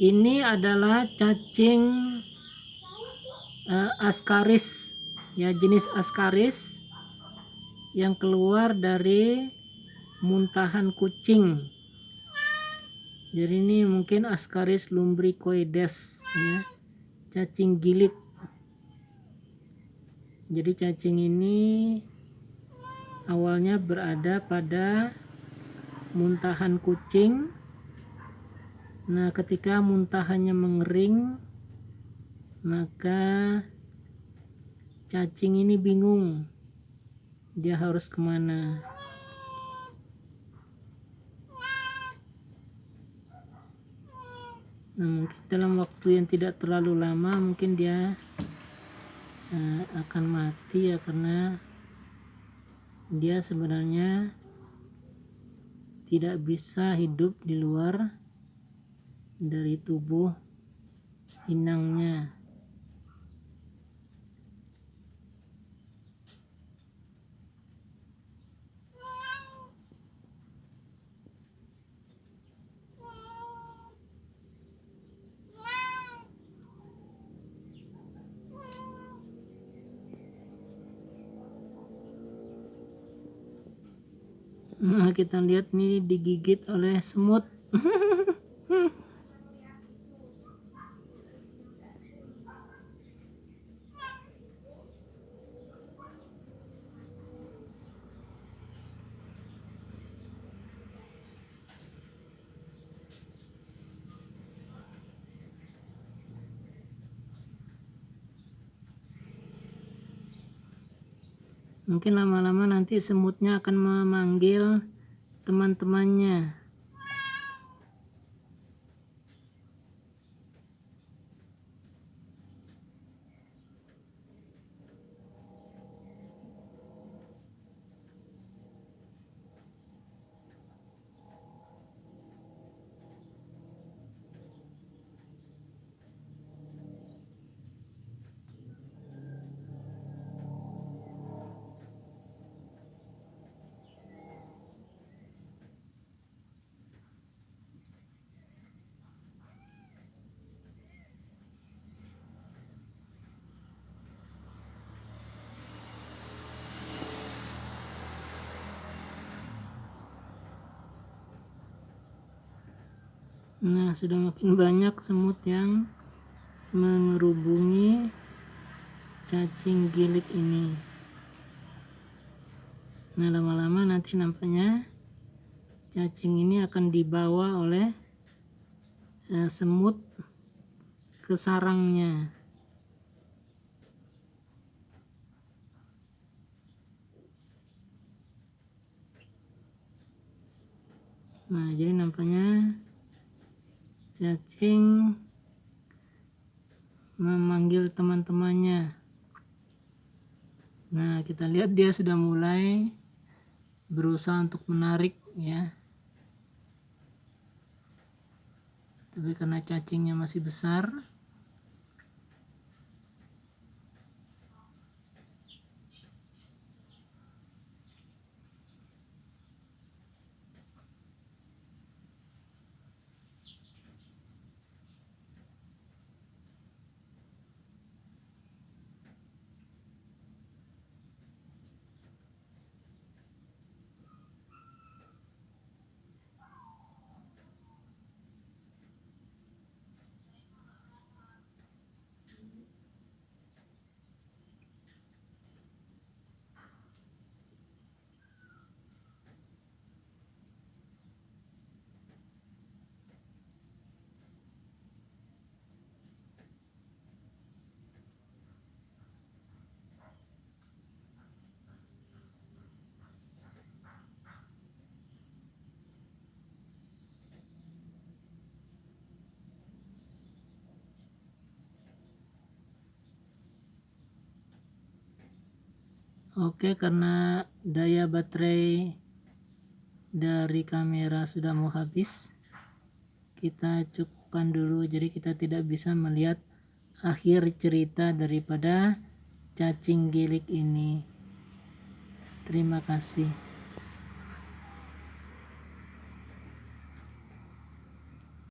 ini adalah cacing uh, askaris. Ya jenis askaris yang keluar dari muntahan kucing. Jadi ini mungkin askaris lumbricoides ya. Cacing gilit. Jadi cacing ini awalnya berada pada muntahan kucing Nah, ketika muntahannya mengering, maka cacing ini bingung dia harus ke mana. Nah, mungkin dalam waktu yang tidak terlalu lama, mungkin dia uh, akan mati ya karena dia sebenarnya tidak bisa hidup di luar dari tubuh inangnya Nah, kita lihat nih digigit oleh semut. mungkin lama-lama nanti semutnya akan memanggil teman-temannya Nah, sudah makin banyak semut yang mengerubungi cacing gilik ini. Nah, lama-lama nanti nampaknya cacing ini akan dibawa oleh eh, semut ke sarangnya. Nah, jadi nampaknya cacing. Memanggil teman-temannya. Nah kita lihat dia sudah mulai berusaha untuk menarik ya. Tapi karena cacingnya masih besar Oke karena daya baterai dari kamera sudah mau habis kita cukupkan dulu. Jadi kita tidak bisa melihat akhir cerita daripada cacing gilik ini. Terima kasih